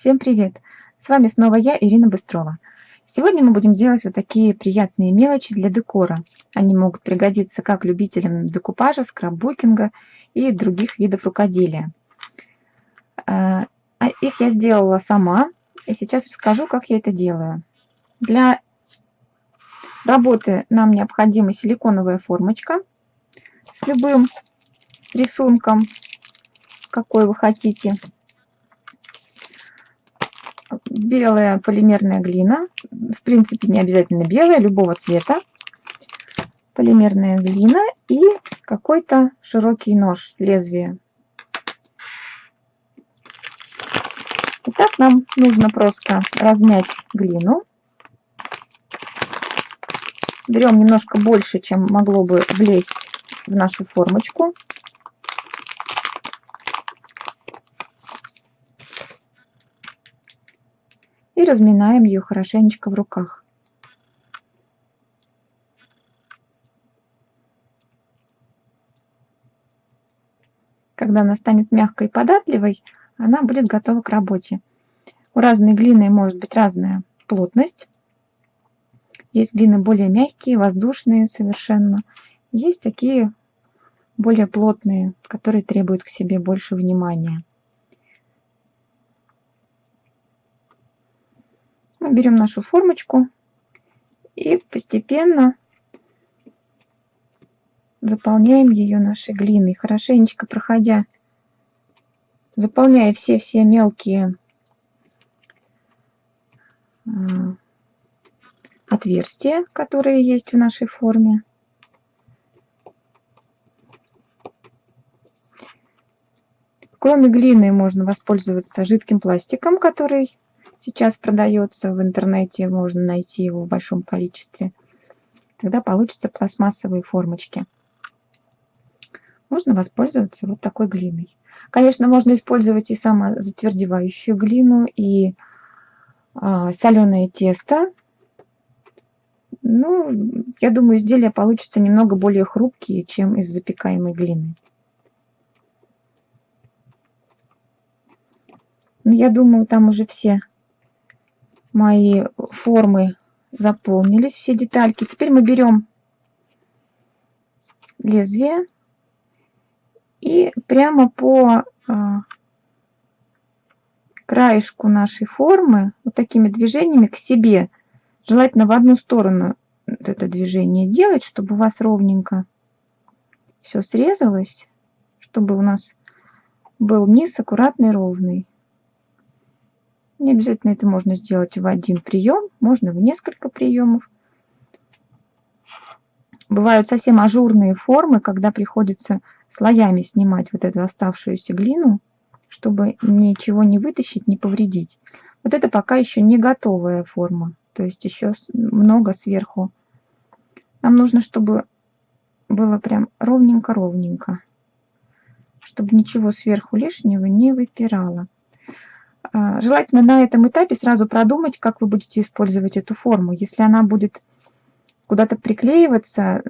Всем привет! С вами снова я, Ирина Быстрова. Сегодня мы будем делать вот такие приятные мелочи для декора. Они могут пригодиться как любителям декупажа, скраббукинга и других видов рукоделия. А, а их я сделала сама, и сейчас расскажу, как я это делаю. Для работы нам необходима силиконовая формочка с любым рисунком, какой вы хотите белая полимерная глина, в принципе не обязательно белая, любого цвета, полимерная глина и какой-то широкий нож, лезвие. Итак, нам нужно просто размять глину. Берем немножко больше, чем могло бы влезть в нашу формочку. И разминаем ее хорошенечко в руках. Когда она станет мягкой и податливой, она будет готова к работе. У разной глины может быть разная плотность. Есть глины более мягкие, воздушные совершенно. Есть такие более плотные, которые требуют к себе больше внимания. Мы берем нашу формочку и постепенно заполняем ее нашей глиной, хорошенечко проходя, заполняя все-все мелкие а, отверстия, которые есть в нашей форме. Кроме глины можно воспользоваться жидким пластиком, который сейчас продается в интернете, можно найти его в большом количестве. Тогда получатся пластмассовые формочки. Можно воспользоваться вот такой глиной. Конечно, можно использовать и самозатвердевающую глину, и а, соленое тесто. Ну, я думаю, изделия получатся немного более хрупкие, чем из запекаемой глины. Но я думаю, там уже все мои формы заполнились, все детальки. Теперь мы берем лезвие и прямо по а, краешку нашей формы вот такими движениями к себе, желательно в одну сторону это движение делать, чтобы у вас ровненько все срезалось, чтобы у нас был низ аккуратный, ровный. Не обязательно это можно сделать в один прием, можно в несколько приемов. Бывают совсем ажурные формы, когда приходится слоями снимать вот эту оставшуюся глину, чтобы ничего не вытащить, не повредить. Вот это пока еще не готовая форма, то есть еще много сверху. Нам нужно, чтобы было прям ровненько-ровненько, чтобы ничего сверху лишнего не выпирало. А, желательно на этом этапе сразу продумать, как вы будете использовать эту форму. Если она будет куда-то приклеиваться,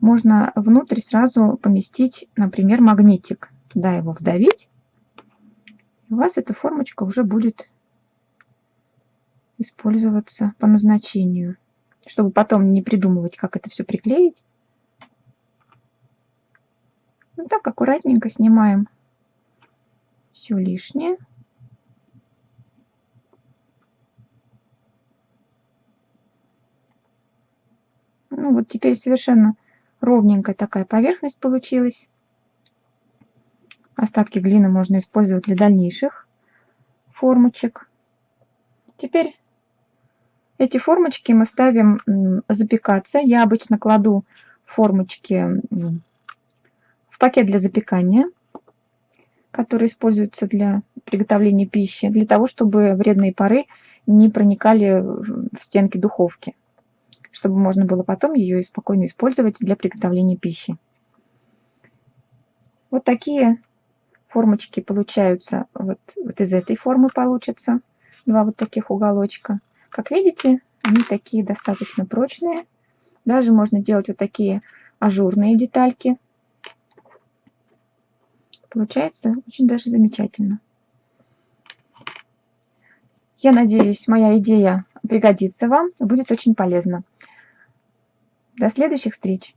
можно внутрь сразу поместить, например, магнитик. Туда его вдавить. И у вас эта формочка уже будет использоваться по назначению. Чтобы потом не придумывать, как это все приклеить. Ну так аккуратненько снимаем все лишнее. Ну вот теперь совершенно ровненькая такая поверхность получилась. Остатки глины можно использовать для дальнейших формочек. Теперь эти формочки мы ставим запекаться. Я обычно кладу формочки в пакет для запекания которые используются для приготовления пищи, для того, чтобы вредные пары не проникали в стенки духовки, чтобы можно было потом ее спокойно использовать для приготовления пищи. Вот такие формочки получаются, вот, вот из этой формы получатся два вот таких уголочка. Как видите, они такие достаточно прочные. Даже можно делать вот такие ажурные детальки Получается очень даже замечательно. Я надеюсь, моя идея пригодится вам, будет очень полезна. До следующих встреч!